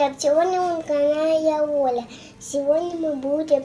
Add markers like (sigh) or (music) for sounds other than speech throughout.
привет! Сегодня на канале я Оля. Сегодня мы будем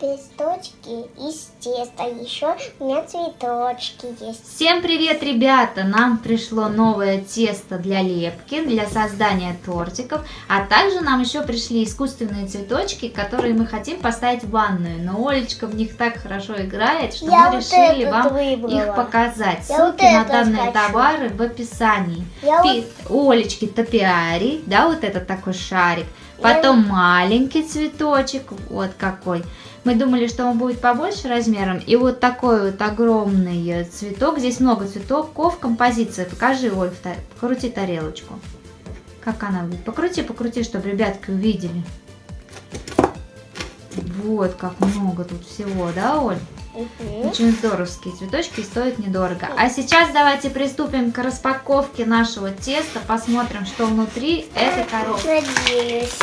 листочки из теста. Еще у меня цветочки есть. Всем привет, ребята! Нам пришло новое тесто для лепки, для создания тортиков. А также нам еще пришли искусственные цветочки, которые мы хотим поставить в ванную. Но Олечка в них так хорошо играет, что Я мы вот решили вам выбрала. их показать. Я Ссылки вот на данные хочу. товары в описании. Я Пи- У Олечки топиарий, да, вот этот такой шарик. Потом маленький цветочек, вот какой. Мы думали, что он будет побольше размером. И вот такой вот огромный цветок. Здесь много цветков. Композиция. Покажи, Оль, та- покрути тарелочку. Как она выглядит? Покрути, покрути, чтобы ребятки увидели. Вот как много тут всего, да, Оль? Мгм. Очень здоровские цветочки, стоят недорого. А сейчас давайте приступим к распаковке нашего теста. Посмотрим, что внутри этой коробки. Надеюсь.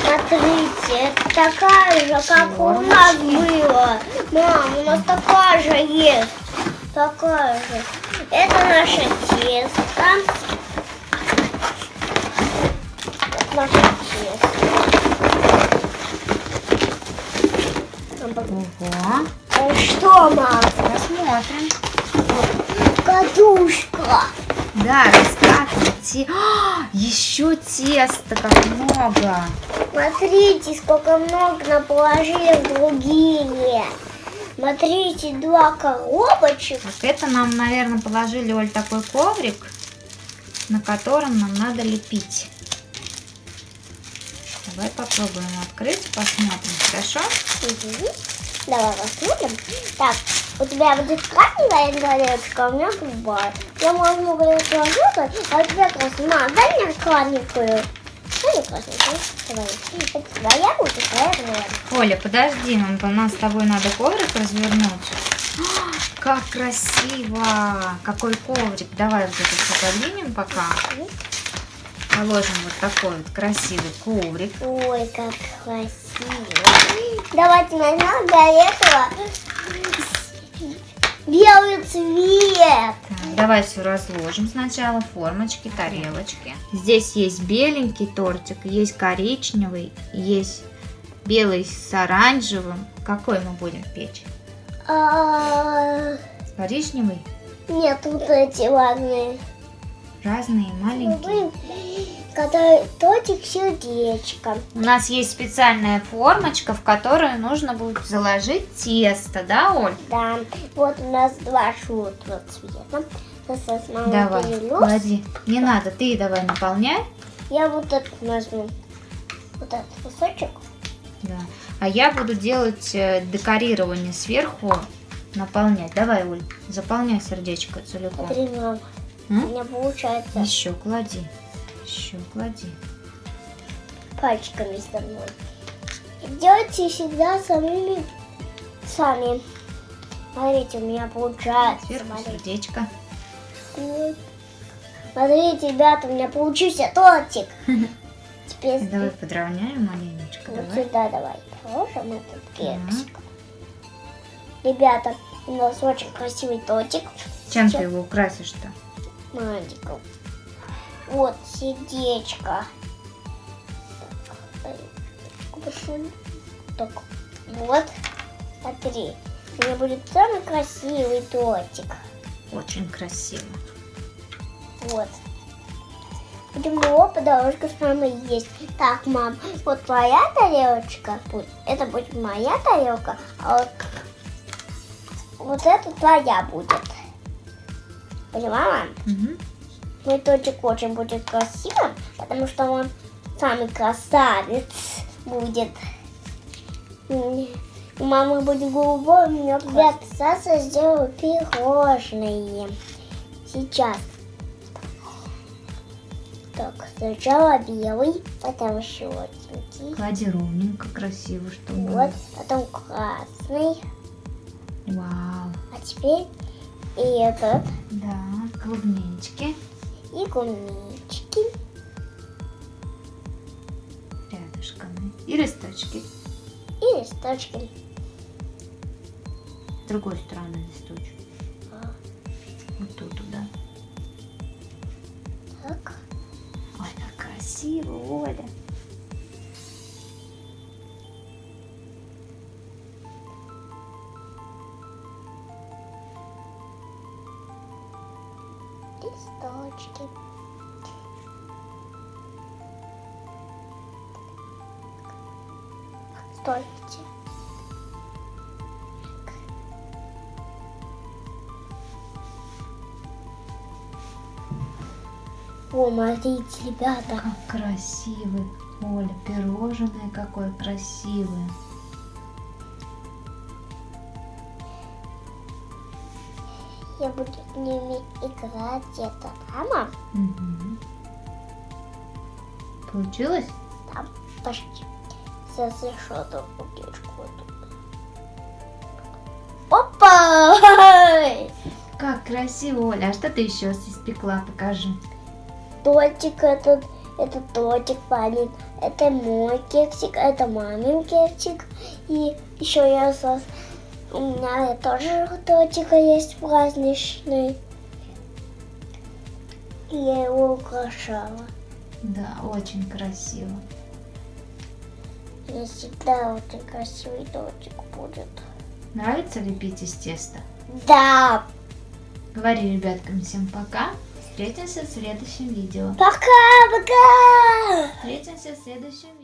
Смотрите, это такая же, как у нас было. Мам, у нас такая же есть. Такая же. Это наше тесто. Наше тесто. Мам, пок- Ого. Э, Что, мам? Посмотрим. Кадушка. Да, раскатывайте. А, еще тесто, как много. Смотрите, сколько много нам положили в другие. Смотрите, два коробочек. Вот это нам, наверное, положили, Оль, такой коврик, на котором нам надо лепить. Давай попробуем открыть, посмотрим, хорошо? Мгм. Давай посмотрим. Так, у тебя будет красная тарелочка, а у меня голубая. Я возьму горячую желтую, а у тебя красная. Мам, дай мне красненькую. Дай мне красненькую. Давай. Это твоя будет, твоя. Оля, подожди, нам, нам с тобой надо коврик развернуть. А, (gasps) Как красиво! Какой коврик. Давай вот это все подвинем пока. Положим вот такой вот красивый коврик. Ой, как красиво. Давайте возьмем для этого белый цвет. Так, давай все разложим сначала. Формочки, тарелочки. Здесь есть беленький тортик, есть коричневый, есть белый с оранжевым. Какой мы будем печь? А, Коричневый? Нет, вот эти разные. Разные, маленькие. Который тортик сердечко. У нас есть специальная формочка, в которую нужно будет заложить тесто, да, Оль? Да, вот у нас два желтого цвета. Сейчас Давай, клади. Не надо, ты давай наполняй. Я вот этот возьму. Вот этот кусочек. Да. А я буду делать э, декорирование сверху, наполнять. Давай, Оль, заполняй сердечко целиком. Смотри, мам, у меня получается Еще клади. Еще клади. пальчиками со мной. Делайте всегда самими сами. Смотрите, у меня получается. Сверху Смотрите. сердечко. Вот. Смотрите, ребята, у меня получился тортик. (laughs) Теперь Давай подровняем маленечко. вот Давай. сюда давай положим этот кексик. Ребята, у нас очень красивый тортик. Чем ты Сейчас его украсишь-то? Мальчиков. Вот сердечко. Так, вот. Смотри, у меня будет самый красивый тортик. Очень красиво. Вот. Будем его по дорожке с мамой есть. Так, мам, вот твоя тарелочка. Это будет моя тарелка, а вот, вот это твоя будет. Поняла, мам? Мгм. Мой тортик очень будет красивым, потому что он самый красавец будет. У мамы будет голубой, у меня ребят, сейчас я сделаю пирожные. Сейчас. Так, сначала белый, потом желтенький. Клади ровненько, красиво, чтобы Вот, потом красный. Вау. А теперь и этот, Да, клубнички и гумички. рядышком. И листочки. И листочки. С другой стороны листочек. А, Вот тут, да. Так. Ой, как красиво, Оля. Листочки. Стойте. О, смотрите, ребята. Как красивый, Оля, пирожное какое красивое. Я буду с ними играть где-то. Да, мам? Мгм. Получилось? Там почти. Сейчас еще одну бутылочку. Опа! (laughs) Как красиво, Оля. А что ты еще испекла? Покажи. Тортик этот, это тортик память. Это мой кексик, это мамин кексик. И еще я сос. У меня тоже тортика есть праздничный. Я его украшала. Да, очень красиво. И всегда очень красивый тортик будет. Нравится лепить из теста? Да! Говори ребяткам всем пока. Встретимся в следующем видео. Пока-пока! Встретимся в следующем видео.